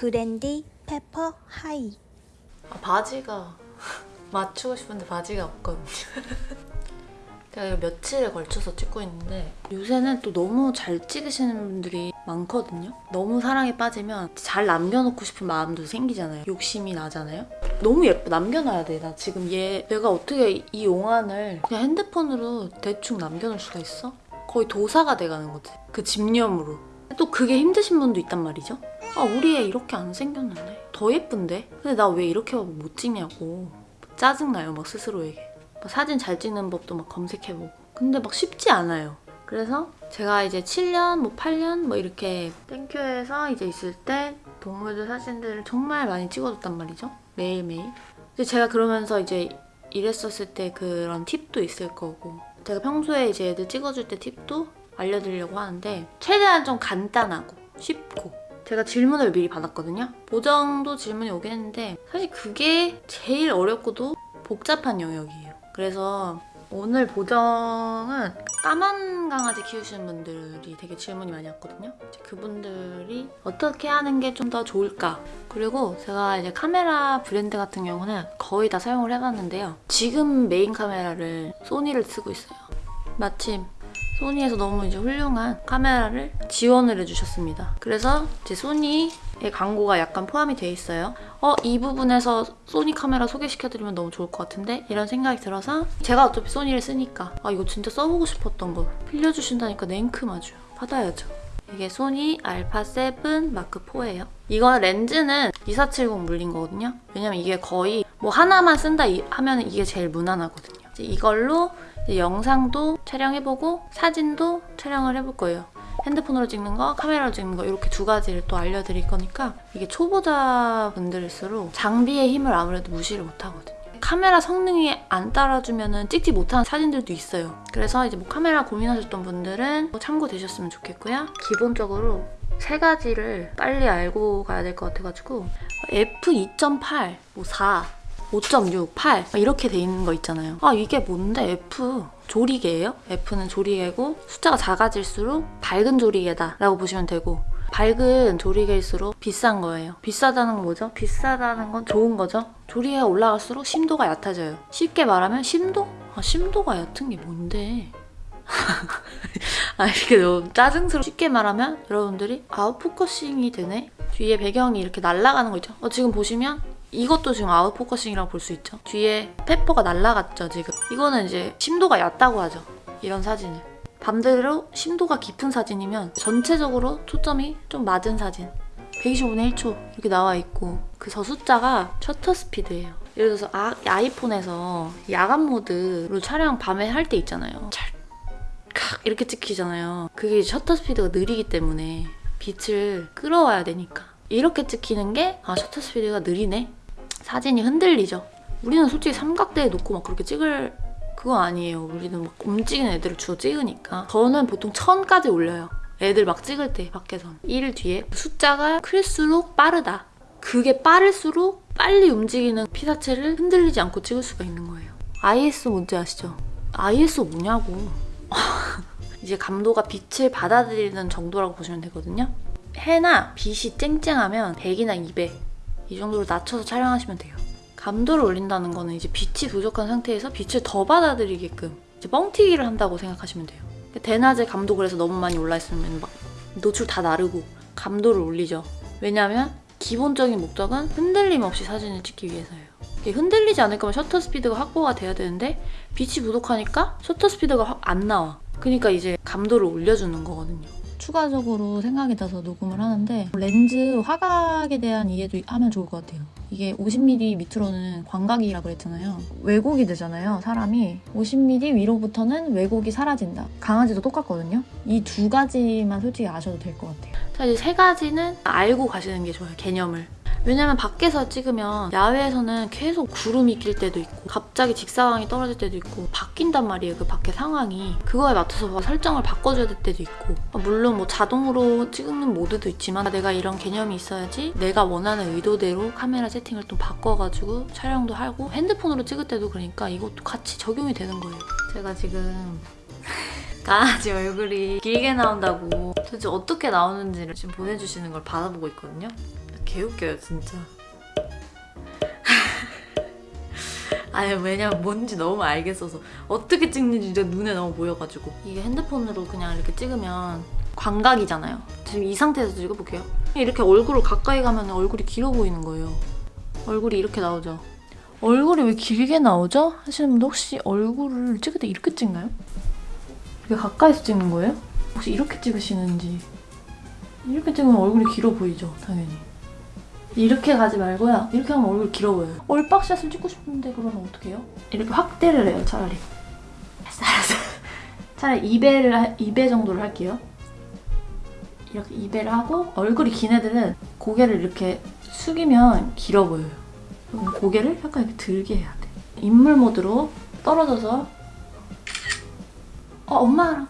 브랜디 페퍼 hi 아, 바지가 맞추고 싶은데 바지가 없거든요. 제가 이거 며칠에 걸쳐서 찍고 있는데 요새는 또 너무 잘 찍으시는 분들이 많거든요. 너무 사랑에 빠지면 잘 남겨놓고 싶은 마음도 생기잖아요. 욕심이 나잖아요. 너무 예뻐. 남겨놔야 돼. 나 지금 얘 내가 어떻게 이 용안을 그냥 핸드폰으로 대충 남겨놓을 수가 있어? 거의 도사가 돼가는 거지. 그 집념으로. 또 그게 힘드신 분도 있단 말이죠. 아 우리 애 이렇게 안 생겼는데? 더 예쁜데? 근데 나 왜 이렇게 못 찍냐고. 짜증나요 막 스스로에게. 막 사진 잘 찍는 법도 막 검색해보고. 근데 막 쉽지 않아요. 그래서 제가 이제 7년 뭐 8년 뭐 이렇게 땡큐에서 이제 있을 때 동물들 사진들을 정말 많이 찍어줬단 말이죠. 매일매일. 근데 제가 그러면서 이제 일했었을 때 그런 팁도 있을 거고. 제가 평소에 이제 애들 찍어줄 때 팁도 알려드리려고 하는데 최대한 좀 간단하고 쉽고 제가 질문을 미리 받았거든요. 보정도 질문이 오긴 했는데 사실 그게 제일 어렵고도 복잡한 영역이에요. 그래서 오늘 보정은 까만 강아지 키우시는 분들이 되게 질문이 많이 왔거든요. 그분들이 어떻게 하는 게 좀 더 좋을까? 그리고 제가 이제 카메라 브랜드 같은 경우는 거의 다 사용을 해봤는데요. 지금 메인 카메라를 소니를 쓰고 있어요. 마침 소니에서 너무 이제 훌륭한 카메라를 지원을 해주셨습니다. 그래서 이제 소니의 광고가 약간 포함이 돼 있어요. 어, 이 부분에서 소니 카메라 소개시켜드리면 너무 좋을 것 같은데? 이런 생각이 들어서 제가 어차피 소니를 쓰니까 아, 이거 진짜 써보고 싶었던 거 빌려주신다니까 냉큼 아주 받아야죠. 이게 소니 알파7 마크4예요. 이거 렌즈는 2470 물린 거거든요. 왜냐면 이게 거의 뭐 하나만 쓴다 이- 하면 이게 제일 무난하거든요. 이걸로 영상도 촬영해보고 사진도 촬영을 해볼 거예요. 핸드폰으로 찍는 거, 카메라로 찍는 거 이렇게 두 가지를 또 알려드릴 거니까 이게 초보자분들일수록 장비의 힘을 아무래도 무시를 못하거든요. 카메라 성능이 안 따라주면 찍지 못하는 사진들도 있어요. 그래서 이제 뭐 카메라 고민하셨던 분들은 뭐 참고되셨으면 좋겠고요. 기본적으로 세 가지를 빨리 알고 가야 될 것 같아가지고 F2.8, 뭐 4, 5.6, 8 이렇게 돼 있는 거 있잖아요. 아 이게 뭔데 F 조리개예요? F는 조리개고 숫자가 작아질수록 밝은 조리개다 라고 보시면 되고 밝은 조리개일수록 비싼 거예요. 비싸다는 건 뭐죠? 비싸다는 건 좋은 거죠. 조리개가 올라갈수록 심도가 얕아져요. 쉽게 말하면 심도? 아 심도가 얕은 게 뭔데? 아 이렇게 너무 짜증스러워 쉽게 말하면 여러분들이 out focusing이 되네? 뒤에 배경이 이렇게 날아가는 거 있죠? 어, 지금 보시면 이것도 지금 out focusing이라고 볼 수 있죠. 뒤에 페퍼가 날아갔죠, 지금. 이거는 이제 심도가 얕다고 하죠. 이런 사진을. 반대로 심도가 깊은 사진이면 전체적으로 초점이 좀 맞은 사진. 125분의 1초 이렇게 나와 있고 그 저 숫자가 셔터 스피드예요. 예를 들어서 아, 아이폰에서 야간 모드로 촬영 밤에 할 때 있잖아요. 찰칵 이렇게 찍히잖아요. 그게 셔터 스피드가 느리기 때문에 빛을 끌어와야 되니까 이렇게 찍히는 게 아 셔터 스피드가 느리네 사진이 흔들리죠. 우리는 솔직히 삼각대에 놓고 막 그렇게 찍을 그거 아니에요. 우리는 막 움직이는 애들을 주로 찍으니까. 저는 보통 천까지 올려요. 애들 막 찍을 때 밖에선. 1 뒤에 숫자가 클수록 빠르다. 그게 빠를수록 빨리 움직이는 피사체를 흔들리지 않고 찍을 수가 있는 거예요. ISO 뭔지 아시죠? ISO 뭐냐고. 이제 감도가 빛을 받아들이는 정도라고 보시면 되거든요. 해나 빛이 쨍쨍하면 100이나 200 이 정도로 낮춰서 촬영하시면 돼요. 감도를 올린다는 거는 이제 빛이 부족한 상태에서 빛을 더 받아들이게끔 이제 뻥튀기를 한다고 생각하시면 돼요. 대낮에 감도 그래서 너무 많이 올라 있으면 막 노출 다 나르고 감도를 올리죠. 왜냐하면 기본적인 목적은 흔들림 없이 사진을 찍기 위해서예요. 흔들리지 않을 거면 셔터 스피드가 확보가 돼야 되는데 빛이 부족하니까 셔터 스피드가 확 안 나와. 그러니까 이제 감도를 올려주는 거거든요. 추가적으로 생각이 나서 녹음을 하는데 렌즈 화각에 대한 이해도 하면 좋을 것 같아요. 이게 50mm 밑으로는 광각이라 그랬잖아요. 왜곡이 되잖아요, 사람이. 50mm 위로부터는 왜곡이 사라진다. 강아지도 똑같거든요. 이 두 가지만 솔직히 아셔도 될 것 같아요. 자, 이제 세 가지는 알고 가시는 게 좋아요, 개념을. 왜냐면 밖에서 찍으면 야외에서는 계속 구름이 낄 때도 있고 갑자기 직사광이 떨어질 때도 있고 바뀐단 말이에요 그 밖에 상황이. 그거에 맞춰서 막 설정을 바꿔줘야 될 때도 있고. 물론 뭐 자동으로 찍는 모드도 있지만 내가 이런 개념이 있어야지 내가 원하는 의도대로 카메라 세팅을 또 바꿔가지고 촬영도 하고 핸드폰으로 찍을 때도 그러니까 이것도 같이 적용이 되는 거예요. 제가 지금 강아지 얼굴이 길게 나온다고 도대체 어떻게 나오는지를 지금 보내주시는 걸 받아보고 있거든요 개웃겨요 진짜. 아니 왜냐면 뭔지 너무 알겠어서 어떻게 찍는지 진짜 눈에 너무 보여가지고 이게 핸드폰으로 그냥 이렇게 찍으면 광각이잖아요 지금 이 상태에서 찍어볼게요 이렇게 얼굴을 가까이 가면 얼굴이 길어 보이는 거예요 얼굴이 이렇게 나오죠 얼굴이 왜 길게 나오죠? 하시는 분들 혹시 얼굴을 찍을 때 이렇게 찍나요? 이렇게 가까이서 찍는 거예요? 혹시 이렇게 찍으시는지 이렇게 찍으면 얼굴이 길어 보이죠 당연히 이렇게 가지 말고요. 이렇게 하면 얼굴 길어 보여요. 얼박샷을 찍고 싶은데 그러면 어떻게 해요? 이렇게 확대를 해요, 차라리. 알았어. 차라리 2배를, 하- 2배 정도를 할게요. 이렇게 2배를 하고 얼굴이 긴 애들은 고개를 이렇게 숙이면 길어 보여요. 고개를 약간 이렇게 들게 해야 돼. 인물 모드로 떨어져서 어, 엄마랑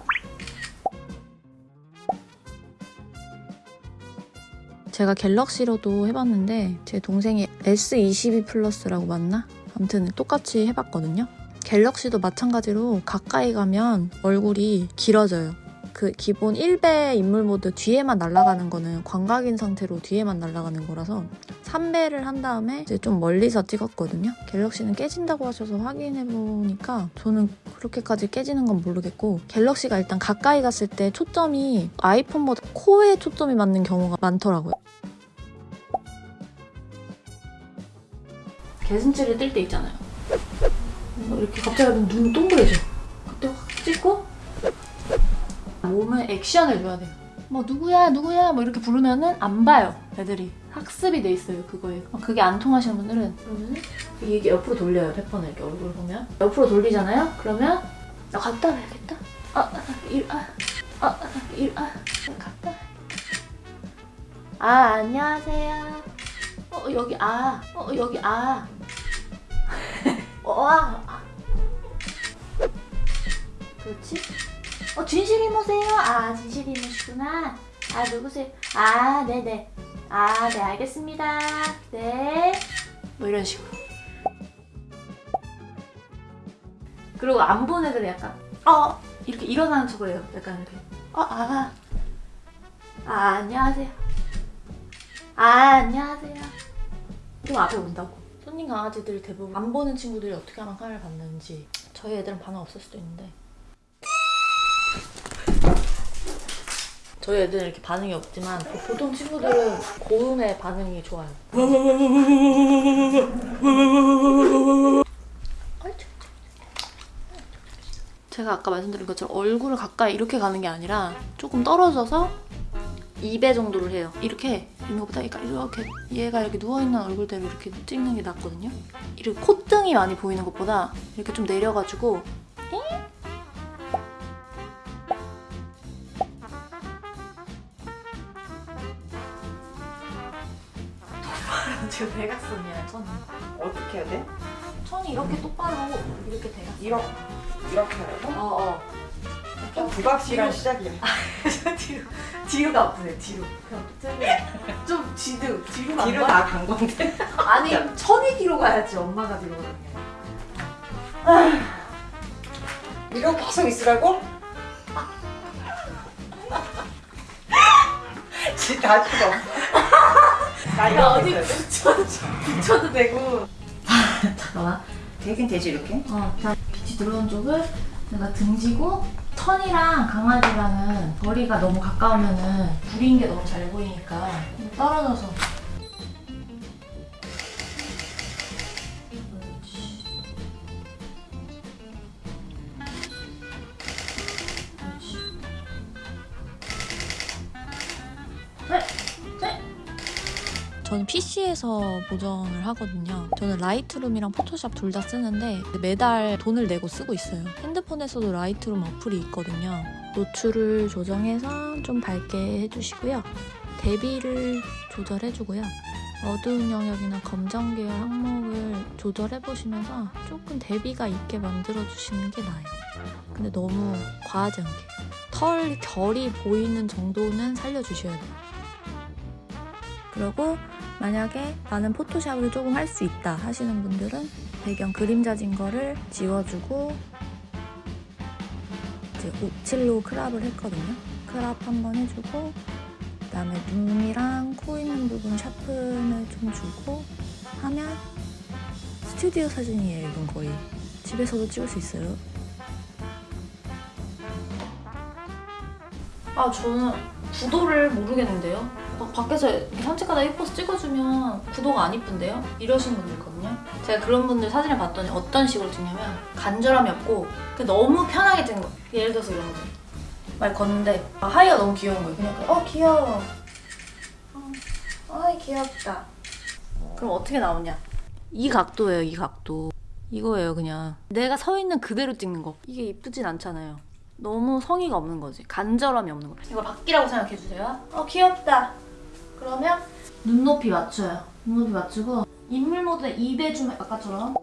제가 갤럭시로도 해봤는데 제 동생이 S22 플러스라고 맞나? 아무튼 똑같이 해봤거든요. 갤럭시도 마찬가지로 가까이 가면 얼굴이 길어져요. 그 기본 1배 인물 모드 뒤에만 날아가는 거는 광각인 상태로 뒤에만 날아가는 거라서 3배를 한 다음에 이제 좀 멀리서 찍었거든요. 갤럭시는 깨진다고 하셔서 확인해 보니까 저는 그렇게까지 깨지는 건 모르겠고 갤럭시가 일단 가까이 갔을 때 초점이 아이폰보다 코에 초점이 맞는 경우가 많더라고요. 개슴치를 뜰 때 있잖아요. 이렇게 갑자기 눈 동그래져. 그때 확 찍고 몸에 액션을 줘야 돼요. 뭐 누구야 누구야? 뭐 이렇게 부르면은 안 봐요 애들이. 학습이 돼 있어요 그거에. 어, 그게 안 통하시는 분들은 그러면은 이게 옆으로 돌려요 페퍼는 이렇게 얼굴 보면. 옆으로 돌리잖아요? 그러면 나 갔다 와야겠다. 아일아아아일아 갔다. 아 안녕하세요. 어 여기 아어 여기 아. 어, 아, 아. 그렇지? 어, 진실 이모세요? 아, 진실 이모시구나. 아, 누구세요? 아, 네네. 아, 네, 알겠습니다. 네. 뭐 이런 식으로. 그리고 안 본 애들은 약간, 어, 이렇게 일어나는 척을 해요. 약간 이렇게. 어, 아. 아, 안녕하세요. 아, 안녕하세요. 좀 앞에 온다고. 손님 강아지들 대부분 안 보는 친구들이 어떻게 하면 카메라 받는지 저희 애들은 반응 없을 수도 있는데 저희 애들은 이렇게 반응이 없지만 보통 친구들은 고음의 반응이 좋아요. 제가 아까 말씀드린 것처럼 얼굴을 가까이 이렇게 가는 게 아니라 조금 떨어져서 2배 정도를 해요. 이렇게 있는 것보다 이렇게 얘가 이렇게 누워있는 얼굴대로 이렇게 찍는 게 낫거든요. 이렇게 콧등이 많이 보이는 것보다 이렇게 좀 내려가지고 지금 대각선이야 천이. 어떻게 해야 돼? 천이 이렇게 똑바로 이렇게 대각. 이렇게 이렇게 하라고? 어 어. 좀 불확실한 뒤로. 시작이야. 뒤로 뒤로가 아프네 뒤로. 좀 뒤로 뒤로 간 뒤로 거야? 다간 건데. 아니 천이 뒤로 가야지 엄마가 뒤로 가는 게. 이러고 계속 있으라고? 진짜 다 죽어. 나야 이거 어디? 붙여도 붙여도 되고. 잠깐만. 되긴 되지 이렇게? 어, 자 빛이 들어온 쪽을 내가 등지고 천이랑 강아지랑은 거리가 너무 가까우면은 불인 게 너무 잘 보이니까 좀 떨어져서. 저는 PC에서 보정을 하거든요. 저는 Lightroom이랑 포토샵 둘 다 쓰는데 매달 돈을 내고 쓰고 있어요. 핸드폰에서도 Lightroom 어플이 있거든요. 노출을 조정해서 좀 밝게 해주시고요. 대비를 조절해주고요. 어두운 영역이나 검정 계열 항목을 조절해보시면서 조금 대비가 있게 만들어주시는 게 나아요. 근데 너무 과하지 않게. 털 결이 보이는 정도는 살려주셔야 돼요. 그리고 만약에 나는 포토샵을 조금 할 수 있다 하시는 분들은 배경 그림자진 거를 지워주고 이제 57로 크랍을 했거든요. 크랍 한번 해주고 그다음에 눈이랑 코 있는 부분 샤픈을 좀 주고 하면 스튜디오 사진이에요. 이건 거의 집에서도 찍을 수 있어요. 아 저는 구도를 모르겠는데요. 막 밖에서 이렇게 산책하다 예뻐서 찍어주면 구도가 안 이쁜데요? 이러신 분들 있거든요. 제가 그런 분들 사진을 봤더니 어떤 식으로 찍냐면 간절함이 없고 너무 편하게 찍는 거예요. 예를 들어서 이런 거죠. 말 걷는데 아, 하이가 너무 귀여운 거예요. 그냥 어 귀여워. 어, 어이 귀엽다. 그럼 어떻게 나오냐? 이 각도예요, 이 각도. 이거예요, 그냥. 내가 서 있는 그대로 찍는 거. 이게 이쁘진 않잖아요. 너무 성의가 없는 거지. 간절함이 없는 거. 이걸 바뀌라고 생각해 주세요. 어, 귀엽다. 그러면 눈높이 맞춰요. 눈높이 맞추고 인물 모드에 입에 좀 아까처럼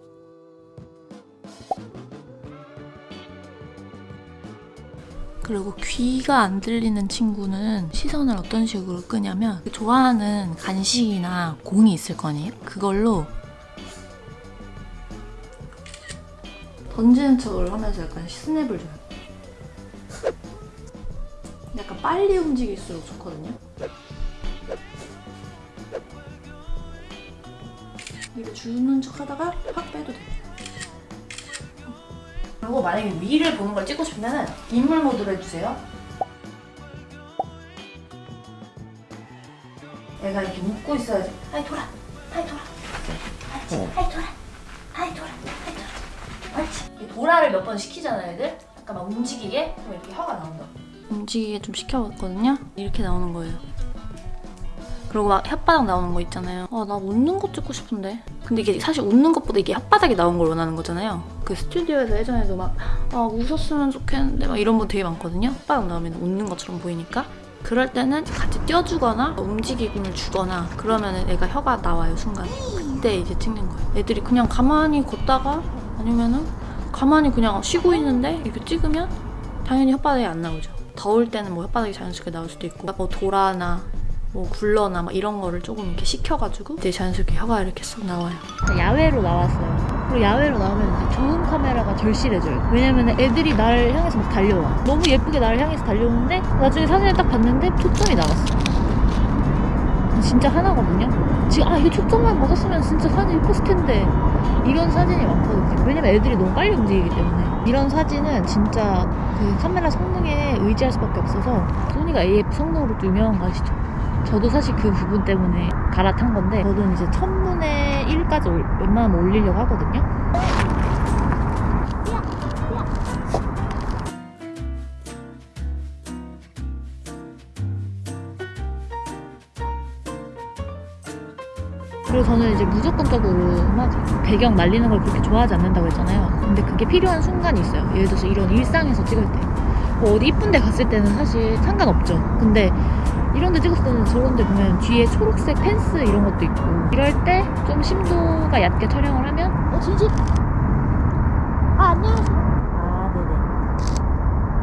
그리고 귀가 안 들리는 친구는 시선을 어떤 식으로 끄냐면 좋아하는 간식이나 공이 있을 거 아니에요? 그걸로 던지는 척을 하면서 약간 스냅을 줘요. 약간 빨리 움직일수록 좋거든요. 주는 척 하다가 확 빼도 돼요. 그리고 만약에 위를 보는 걸 찍고 싶으면 인물 모드로 해주세요. 얘가 이렇게 웃고 있어야지. 아이 돌아, 아이 돌아, 알지? 아이 돌아, 아이 돌아, 아이 돌아. 알지? 이 도라를 몇 번 시키잖아요, 애들. 약간 막 움직이게 그럼 이렇게 혀가 나온다. 움직이게 좀 시켜봤거든요. 이렇게 나오는 거예요. 그리고 막 혓바닥 나오는 거 있잖아요. 아, 나 웃는 거 찍고 싶은데. 근데 이게 사실 웃는 것보다 이게 혓바닥이 나온 걸 원하는 거잖아요. 그 스튜디오에서 예전에도 막, 아, 웃었으면 좋겠는데 막 이런 분 되게 많거든요. 혓바닥 나오면 웃는 것처럼 보이니까. 그럴 때는 같이 띄워주거나 움직임을 주거나 그러면 애가 혀가 나와요, 순간. 그때 이제 찍는 거예요. 애들이 그냥 가만히 걷다가 아니면은 가만히 그냥 쉬고 있는데 이렇게 찍으면 당연히 혓바닥이 안 나오죠. 더울 때는 뭐 혓바닥이 자연스럽게 나올 수도 있고 뭐 도라나 뭐 굴러나 막 이런 거를 조금 이렇게 식혀가지고 이제 자연스럽게 혀가 이렇게 쏙 나와요. 야외로 나왔어요. 그리고 야외로 나오면 이제 좋은 카메라가 절실해져요. 왜냐면 애들이 나를 향해서 막 달려와. 너무 예쁘게 나를 향해서 달려오는데 나중에 사진을 딱 봤는데 초점이 나갔어. 진짜 하나거든요. 지금 아 이게 초점만 맞았으면 진짜 사진 예뻤을 텐데 이런 사진이 많거든요. 왜냐면 애들이 너무 빨리 움직이기 때문에 이런 사진은 진짜 그 카메라 성능에 의지할 수밖에 없어서 소니가 AF 성능으로 또 유명한 거 아시죠? 저도 사실 그 부분 때문에 갈아탄 건데 저는 이제 천문에 1까지 올, 웬만하면 올리려고 하거든요. 그리고 저는 이제 무조건적으로 막 배경 날리는 걸 그렇게 좋아하지 않는다고 했잖아요. 근데 그게 필요한 순간이 있어요. 예를 들어서 이런 일상에서 찍을 때. 뭐 어디 이쁜 데 갔을 때는 사실 상관없죠. 근데 이런 데 찍었을 때는 저런 데 보면 뒤에 초록색 펜스 이런 것도 있고 이럴 때 좀 심도가 얕게 촬영을 하면 어 진심? 아 안녕하세요. 아 네네.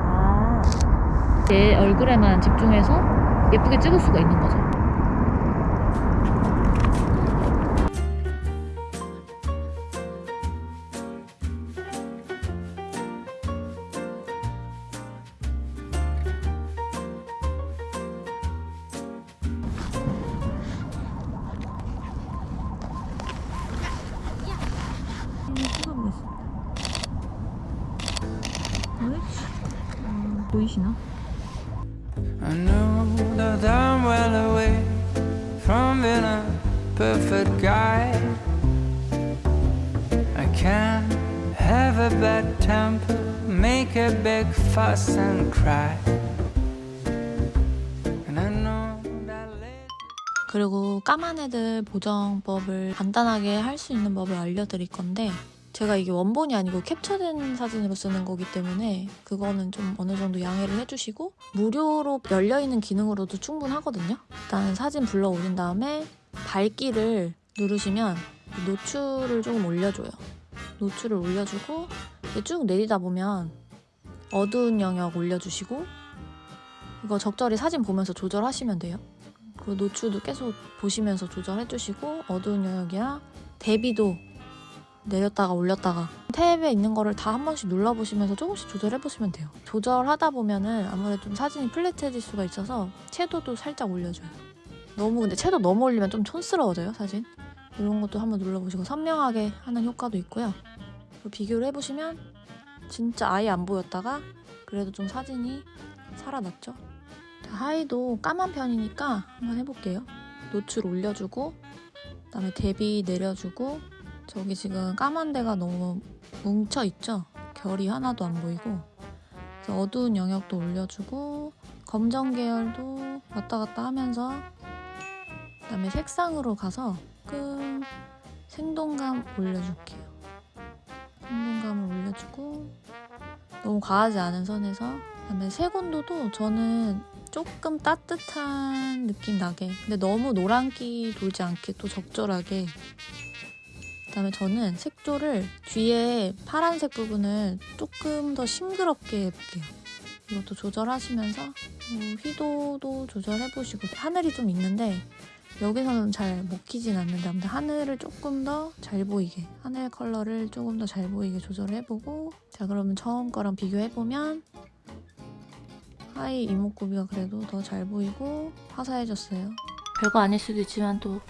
아. 제 얼굴에만 집중해서 예쁘게 찍을 수가 있는 거죠. Being a perfect guy. I can't have a bad temper, make a big fuss and cry. 그리고 까만 애들 보정법을 간단하게 할 수 있는 법을 알려드릴 건데 제가 이게 원본이 아니고 캡처된 사진으로 쓰는 거기 때문에 그거는 좀 어느 정도 양해를 해주시고 무료로 열려있는 기능으로도 충분하거든요. 일단 사진 불러 올린 다음에 밝기를 누르시면 노출을 조금 올려줘요. 노출을 올려주고 쭉 내리다 보면 어두운 영역 올려주시고 이거 적절히 사진 보면서 조절하시면 돼요. 그 노출도 계속 보시면서 조절해 주시고 어두운 영역이랑 대비도 내렸다가 올렸다가 탭에 있는 거를 다 한 번씩 눌러보시면서 조금씩 조절해보시면 돼요. 조절하다 보면은 아무래도 좀 사진이 플랫해질 수가 있어서 채도도 살짝 올려줘요. 너무 근데 채도 너무 올리면 좀 촌스러워져요 사진. 이런 것도 한번 눌러보시고 선명하게 하는 효과도 있고요. 비교를 해보시면 진짜 아예 안 보였다가 그래도 좀 사진이 살아났죠. 자, 하이도 까만 편이니까 한번 해볼게요. 노출 올려주고 그다음에 대비 내려주고 저기 지금 까만 데가 너무 뭉쳐 있죠. 결이 하나도 안 보이고 어두운 영역도 올려주고 검정 계열도 왔다 갔다 하면서 그다음에 색상으로 가서 조금 생동감 올려줄게요. 생동감을 올려주고 너무 과하지 않은 선에서 그다음에 색온도도 저는 조금 따뜻한 느낌 나게 근데 너무 노란기 돌지 않게 또 적절하게 그다음에 저는 색조를 뒤에 파란색 부분을 조금 더 싱그럽게 해볼게요. 이것도 조절하시면서 뭐 휘도도 조절해보시고 하늘이 좀 있는데 여기서는 잘 먹히진 않는데 아무튼 하늘을 조금 더 잘 보이게 하늘 컬러를 조금 더 잘 보이게 조절해보고 자 그러면 처음 거랑 비교해보면 하이 이목구비가 그래도 더 잘 보이고 화사해졌어요. 별거 아닐 수도 있지만 또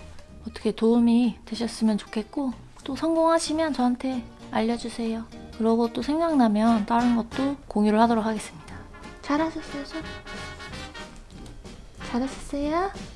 어떻게 도움이 되셨으면 좋겠고 또 성공하시면 저한테 알려주세요 그러고 또 생각나면 다른 것도 공유를 하도록 하겠습니다 잘하셨어요 저? 잘하셨어요?